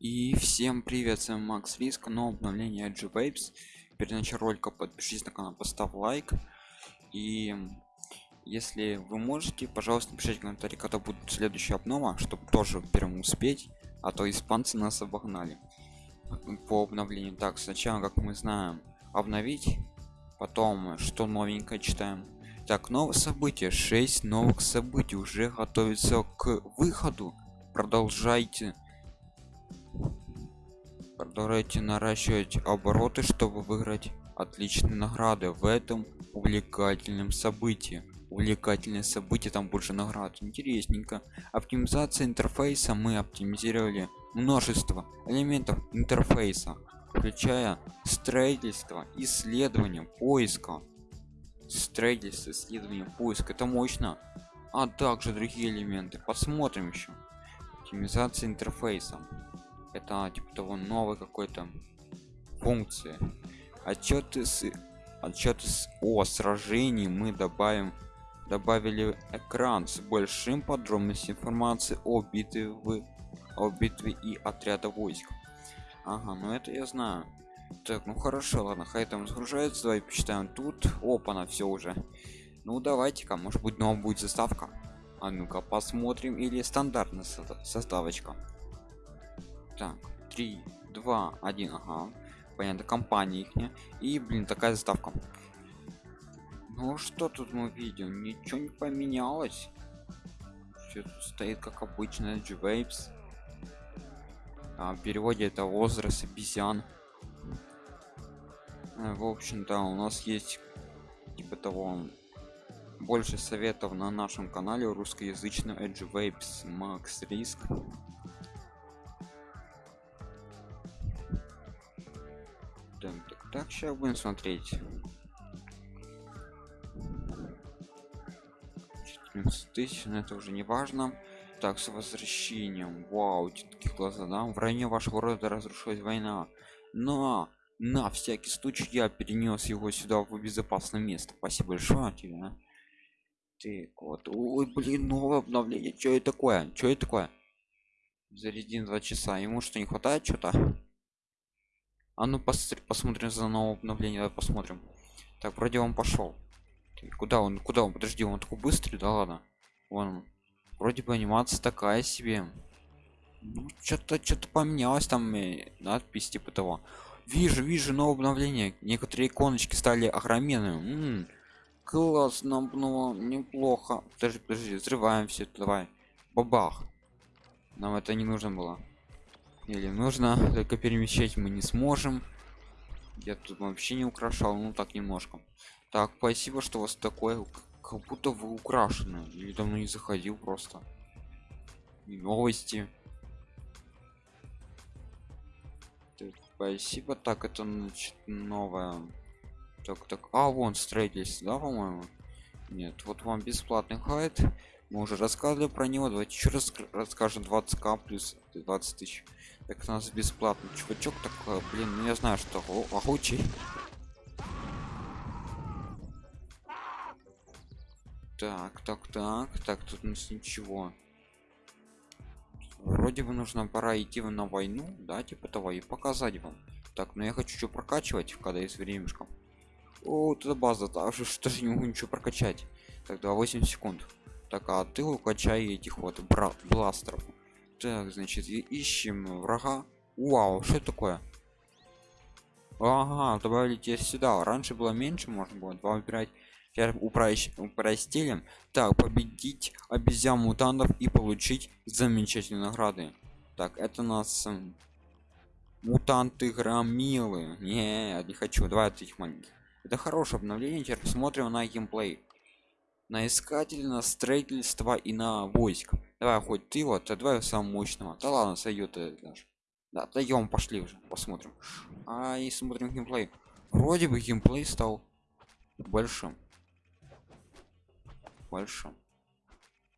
И всем привет, с вами Макс Риск, но обновление Edge Vapes. Перед началом ролика подпишись на канал, поставь лайк. И если вы можете, пожалуйста, напишите комментарий, когда будет следующая обнова, чтобы тоже первым успеть, а то испанцы нас обогнали по обновлению. Так, сначала, как мы знаем, обновить, потом что новенькое читаем. Так, новые события, 6 новых событий уже готовится к выходу. Продолжайте продолжайте наращивать обороты чтобы выиграть отличные награды в этом увлекательном событии. Увлекательное событие там больше наград. Интересненько. Оптимизация интерфейса. Мы оптимизировали множество элементов интерфейса включая строительство исследование поиска строительство исследование поиска это мощно. А также другие элементы. Посмотрим еще. Оптимизация интерфейса это типа того новой какой-то функции. Отчеты с отчеты с о сражении мы добавим добавили экран с большим подробностью информации о битве в о битве и отряда войск. Ага ну это я знаю. Так ну хорошо ладно хай там загружается давай почитаем тут. Опа на все уже. Ну давайте-ка может быть новая будет заставка. А ну-ка посмотрим или стандартная составочка так 3 2 1 ага. Понятно компания их и блин такая заставка. Ну что тут мы видим? Ничего не поменялось. Все тут стоит как обычно G-Vapes. А, в переводе это возраст обезьян э, в общем-то у нас есть типа того больше советов на нашем канале русскоязычный Edge Vapes Max Risk так, сейчас будем смотреть. 14 тысяч но это уже не важно. Так с возвращением. Вау такие глаза да? В районе вашего рода разрушилась война. Но на всякий случай я перенес его сюда в безопасное место. Спасибо большое тебе а. ты вот ой блин новое обновление. Что это такое? Что это такое? Зарядим два часа. Ему что не хватает что-то а ну пос посмотрим за новое обновление давай посмотрим. Так вроде он пошел. Куда он куда он? Подожди он такой быстрый да ладно? Вон вроде бы анимация такая себе. Ну, что-то что-то поменялось там э, надпись типа того. Вижу вижу новое обновление. Некоторые иконочки стали огроменными. М -м, классно было неплохо. Подожди подожди взрываем все давай. Бабах. Нам это не нужно было или нужно только перемещать мы не сможем. Я тут вообще не украшал ну так немножко. Так спасибо что у вас такое как будто вы украшены или давно не заходил просто. И новости. Так, спасибо. Так это значит новое. Так так а вон строительство да по-моему? Нет вот вам бесплатный хайт мы уже рассказывали про него. Давайте еще раз расскажем. 20к плюс 20 тысяч. Так у нас бесплатный чувачок такой блин ну я знаю что охучий так так так. Так тут у нас ничего. Вроде бы нужно пора идти на войну. Да типа того и показать вам. Так но я хочу что прокачивать когда есть времешко. О это база так что же не могу ничего прокачать? Тогда 8 секунд так а ты укачай этих вот брат бластеров. Так значит ищем врага. Вау что такое? Ага добавили тебе сюда. Раньше было меньше можно было два выбирать теперь упростили. Так победить обезьян мутантов и получить замечательные награды. Так это нас мутанты громилы не не хочу. Давай этих маленьких. Это хорошее обновление. Теперь посмотрим на геймплей на искатель на строительство и на войск. Давай хоть ты вот а давай самого мощного. Да ладно сойдет даже да даем пошли уже посмотрим. А и смотрим геймплей. Вроде бы геймплей стал большим. Большим.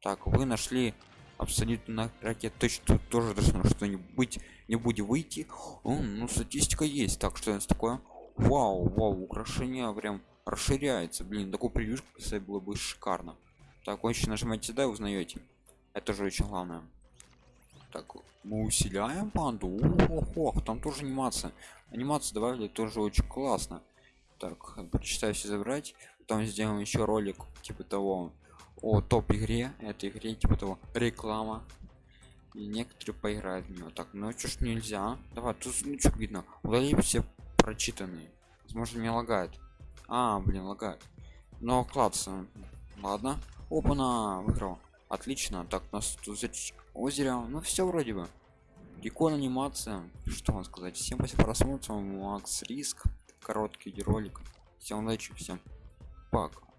Так вы нашли абсолютно ракет. Точно тоже должно что-нибудь не будет выйти. О, ну статистика есть. Так что это такое? Вау вау украшение прям расширяется. Блин такой превьюшку кстати было бы шикарно. Так очень нажимаете и узнаете. Это же очень главное. Так мы усиляем панду. Ох, ох, там тоже анимация. Анимацию добавили тоже очень классно. Так прочитаю все забрать. Потом сделаем еще ролик типа того о топ игре этой игре типа того реклама. И некоторые поиграют в него так ну что ж нельзя. Давай тут ну видно? Удали все прочитанные. Возможно не лагает а блин лагает. Но классно ладно. Опа на выиграл. Отлично. Так у нас тут озеро. Ну все вроде бы. Икон анимация. Что вам сказать? Всем спасибо просмотру. Макс риск. Короткий ролик. Всем удачи всем. Пока